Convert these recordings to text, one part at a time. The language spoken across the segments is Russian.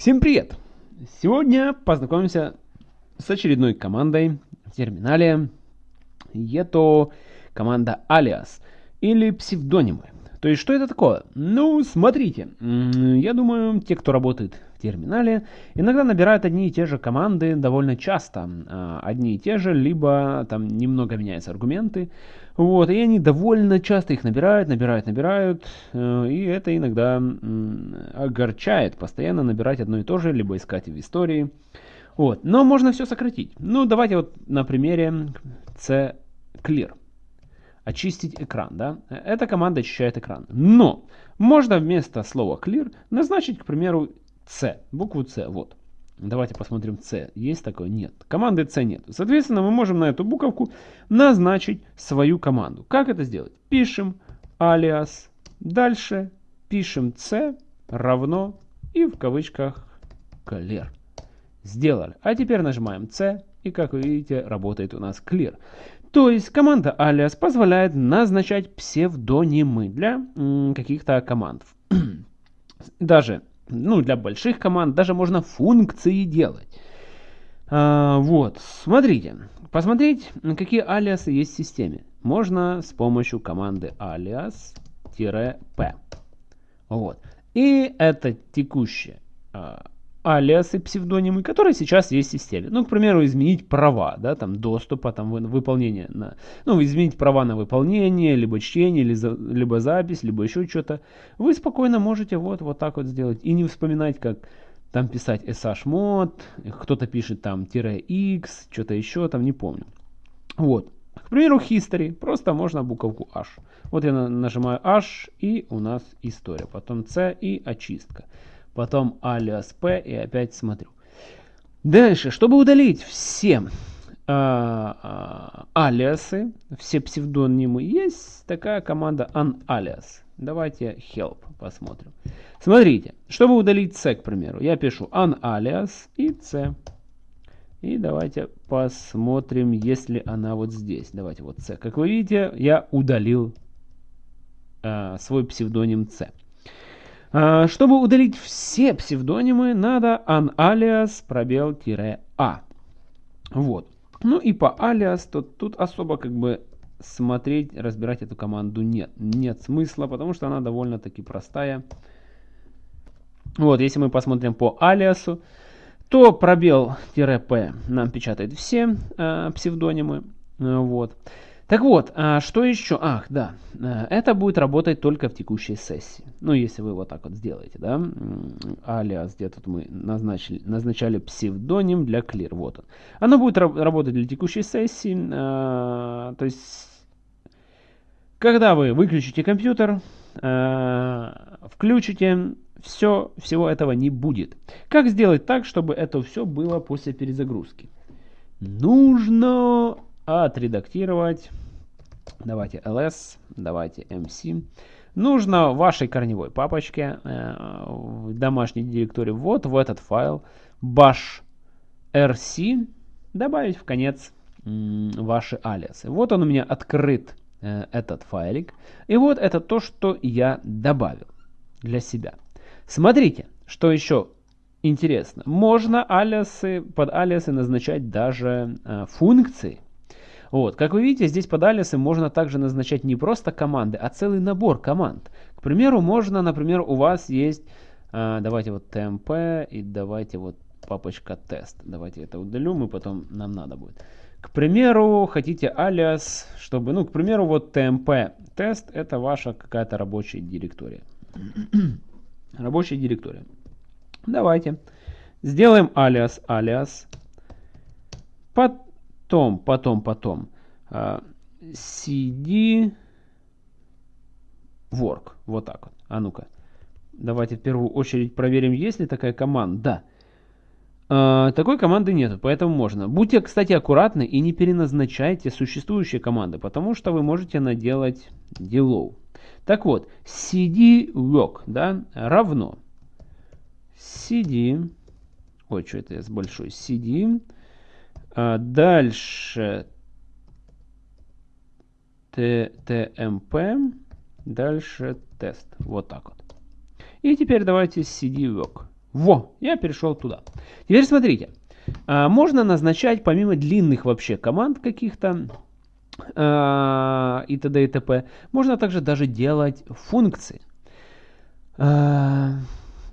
Всем привет! Сегодня познакомимся с очередной командой в терминале. Это команда alias или псевдонимы. То есть, что это такое? Ну, смотрите, я думаю, те, кто работает терминале, иногда набирают одни и те же команды довольно часто. А, одни и те же, либо там немного меняются аргументы. Вот, и они довольно часто их набирают, набирают, набирают. Э, и это иногда огорчает постоянно набирать одно и то же, либо искать в истории. Вот, но можно все сократить. Ну, давайте вот на примере c clear очистить экран. Да? Эта команда очищает экран. Но можно вместо слова clear назначить, к примеру, C, букву C. Вот. Давайте посмотрим C. Есть такое? Нет. Команды C нет. Соответственно, мы можем на эту буковку назначить свою команду. Как это сделать? Пишем alias. Дальше пишем C равно и в кавычках clear. Сделали. А теперь нажимаем C. И как вы видите, работает у нас clear. То есть команда alias позволяет назначать псевдонимы для каких-то команд. даже ну, для больших команд даже можно функции делать. А, вот, смотрите. Посмотреть, какие алиасы есть в системе. Можно с помощью команды alias-p. Вот. И это текущее а, алиасы, псевдонимы, которые сейчас есть в системе. Ну, к примеру, изменить права, да, там, доступа, там, выполнения, на, ну, изменить права на выполнение, либо чтение, либо запись, либо еще что-то. Вы спокойно можете вот, вот так вот сделать. И не вспоминать, как там писать shmod, кто-то пишет там "-x", что-то еще, там, не помню. Вот. К примеру, history, просто можно буковку h. Вот я нажимаю h, и у нас история. Потом c и очистка потом alias p и опять смотрю. Дальше, чтобы удалить все а, а, алиасы, все псевдонимы, есть такая команда unalias. Давайте help посмотрим. Смотрите, чтобы удалить c, к примеру, я пишу unalias и c. И давайте посмотрим, если она вот здесь. Давайте вот c. Как вы видите, я удалил э, свой псевдоним c. А, чтобы удалить все псевдонимы, надо unalias пробел-а. Вот. Ну и по alias, то тут особо как бы смотреть, разбирать эту команду нет. Нет смысла, потому что она довольно-таки простая. Вот, если мы посмотрим по алиасу, то пробел-п нам печатает все э, псевдонимы. Вот. Так вот, а что еще? Ах, да, э, это будет работать только в текущей сессии. Ну, если вы вот так вот сделаете, да, алиас, где тут мы назначили, назначали псевдоним для clear, вот он. Оно будет работать для текущей сессии, а, то есть, когда вы выключите компьютер, а, включите, все, всего этого не будет. Как сделать так, чтобы это все было после перезагрузки? Нужно отредактировать. Давайте ls, давайте mc. Нужно в вашей корневой папочке э, в домашней директории вот в этот файл bash rc добавить в конец ваши алиасы. Вот он у меня открыт, э, этот файлик. И вот это то, что я добавил для себя. Смотрите, что еще интересно. Можно алиасы, под алиасы назначать даже э, функции. Вот. Как вы видите, здесь под алисом можно также назначать не просто команды, а целый набор команд. К примеру, можно, например, у вас есть, э, давайте вот tmp и давайте вот папочка тест. Давайте это удалю, мы потом, нам надо будет. К примеру, хотите алиас, чтобы, ну, к примеру, вот tmp тест это ваша какая-то рабочая директория. рабочая директория. Давайте сделаем алиас алиас. Под потом, потом, потом cd work. Вот так вот. А ну-ка. Давайте в первую очередь проверим, есть ли такая команда. Да. Такой команды нет, поэтому можно. Будьте, кстати, аккуратны и не переназначайте существующие команды, потому что вы можете наделать делов. Так вот, cd work да, равно cd, ой, что это я с большой, cd а дальше TMP, дальше тест. Вот так вот. И теперь давайте cd work. Во, я перешел туда. Теперь смотрите. А, можно назначать помимо длинных вообще команд каких-то а, и т.д. и т.п. Можно также даже делать функции. А,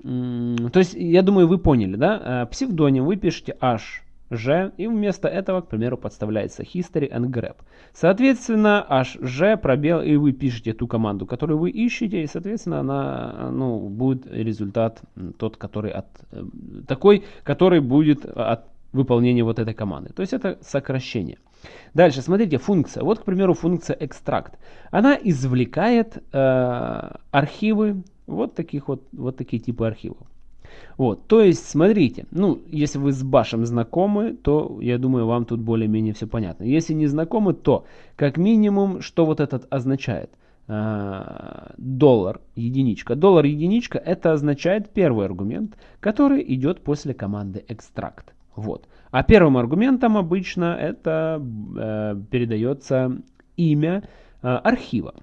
то есть, я думаю, вы поняли, да? Псевдоним вы пишете h G, и вместо этого, к примеру, подставляется history and grep. Соответственно, hg пробел, и вы пишете ту команду, которую вы ищете, и, соответственно, она, ну, будет результат тот, который от, э, такой, который будет от выполнения вот этой команды. То есть это сокращение. Дальше, смотрите, функция. Вот, к примеру, функция extract. Она извлекает э, архивы, вот таких вот, вот такие типы архивов. Вот, то есть, смотрите, ну, если вы с башем знакомы, то, я думаю, вам тут более-менее все понятно. Если не знакомы, то, как минимум, что вот этот означает? А, доллар единичка. Доллар единичка это означает первый аргумент, который идет после команды extract. Вот. А первым аргументом обычно это э, передается имя э, архива.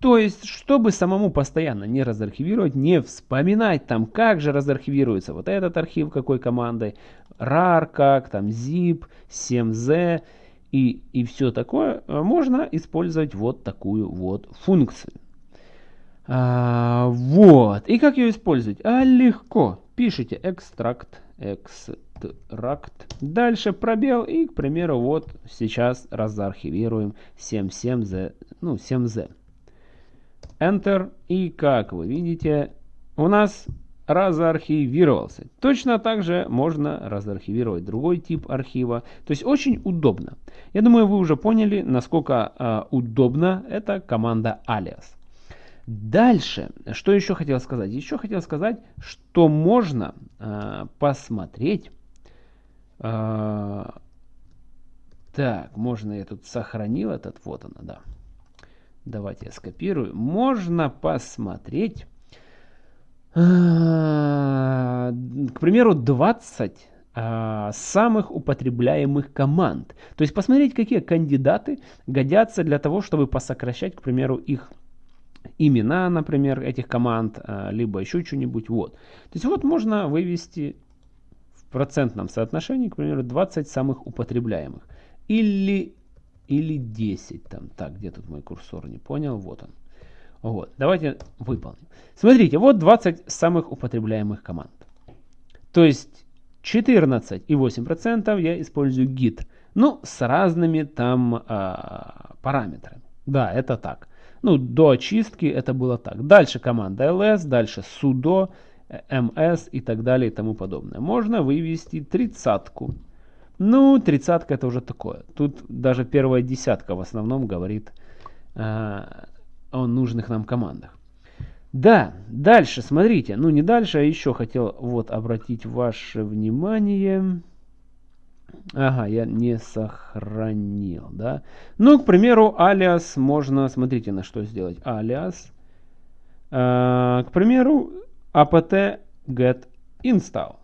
То есть, чтобы самому постоянно не разархивировать, не вспоминать там, как же разархивируется вот этот архив, какой командой, rar, как там, zip, 7z и, и все такое, э, можно использовать вот такую вот функцию. А, вот. И как ее использовать? А легко. Пишите extract, extract, дальше пробел и, к примеру, вот сейчас разархивируем 77z, ну 7z. Enter. И как вы видите, у нас разархивировался. Точно так же можно разархивировать другой тип архива. То есть очень удобно. Я думаю, вы уже поняли, насколько э, удобна эта команда alias. Дальше, что еще хотел сказать? Еще хотел сказать, что можно э, посмотреть. Э, так, можно я тут сохранил этот, вот она, да. Давайте я скопирую. Можно посмотреть, а, к примеру, 20 а, самых употребляемых команд. То есть посмотреть, какие кандидаты годятся для того, чтобы посокращать, к примеру, их имена, например, этих команд, а, либо еще что-нибудь. Вот. То есть вот можно вывести в процентном соотношении, к примеру, 20 самых употребляемых. Или или 10 там. Так, где тут мой курсор? Не понял. Вот он. Вот. Давайте выполним. Смотрите, вот 20 самых употребляемых команд. То есть 14,8% я использую git. Ну, с разными там а, параметрами. Да, это так. Ну, до очистки это было так. Дальше команда ls, дальше sudo, ms и так далее и тому подобное. Можно вывести тридцатку. Ну, тридцатка это уже такое. Тут даже первая десятка в основном говорит э, о нужных нам командах. Да, дальше, смотрите. Ну, не дальше, а еще хотел вот обратить ваше внимание. Ага, я не сохранил, да. Ну, к примеру, алиас можно, смотрите, на что сделать. Алиас. Э, к примеру, apt get install.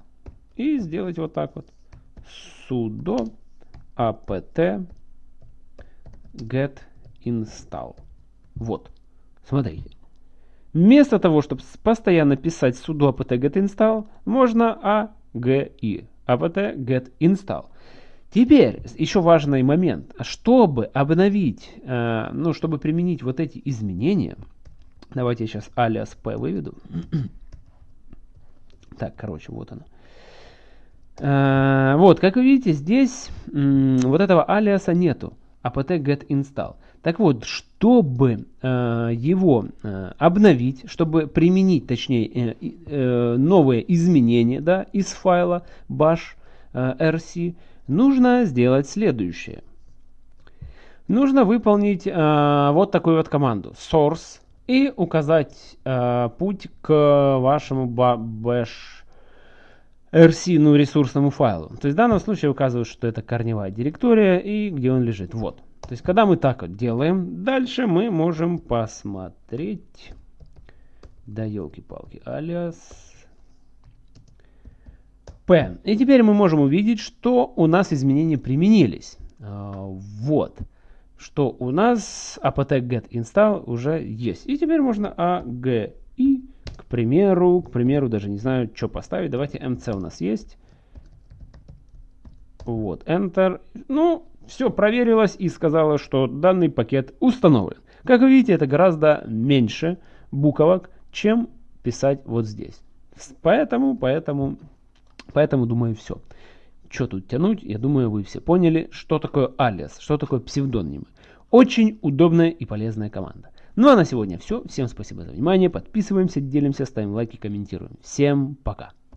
И сделать вот так вот sudo apt get install. Вот, смотрите. Вместо того, чтобы постоянно писать sudo apt get install, можно agi apt get install. Теперь еще важный момент. Чтобы обновить, э, ну, чтобы применить вот эти изменения, давайте я сейчас alias p выведу. так, короче, вот оно. Э, вот, как вы видите, здесь вот этого алиаса нету. apt get install. Так вот, чтобы э, его э, обновить, чтобы применить, точнее, новые изменения да, из файла bash rc, нужно сделать следующее. Нужно выполнить вот такую вот команду source и указать путь к вашему bash RC, ну, ресурсному файлу. То есть в данном случае указываю, что это корневая директория и где он лежит. Вот. То есть когда мы так вот делаем, дальше мы можем посмотреть. Да елки-палки, алиас P. И теперь мы можем увидеть, что у нас изменения применились. А, вот. Что у нас apt get install уже есть. И теперь можно agi, к примеру, к примеру, даже не знаю, что поставить. Давайте mc у нас есть. Вот, Enter. Ну, все проверилось и сказала, что данный пакет установлен. Как вы видите, это гораздо меньше буквок, чем писать вот здесь. Поэтому, поэтому, поэтому думаю, все. Что тут тянуть? Я думаю, вы все поняли, что такое алиас, что такое псевдонимы. Очень удобная и полезная команда. Ну а на сегодня все. Всем спасибо за внимание. Подписываемся, делимся, ставим лайки, комментируем. Всем пока.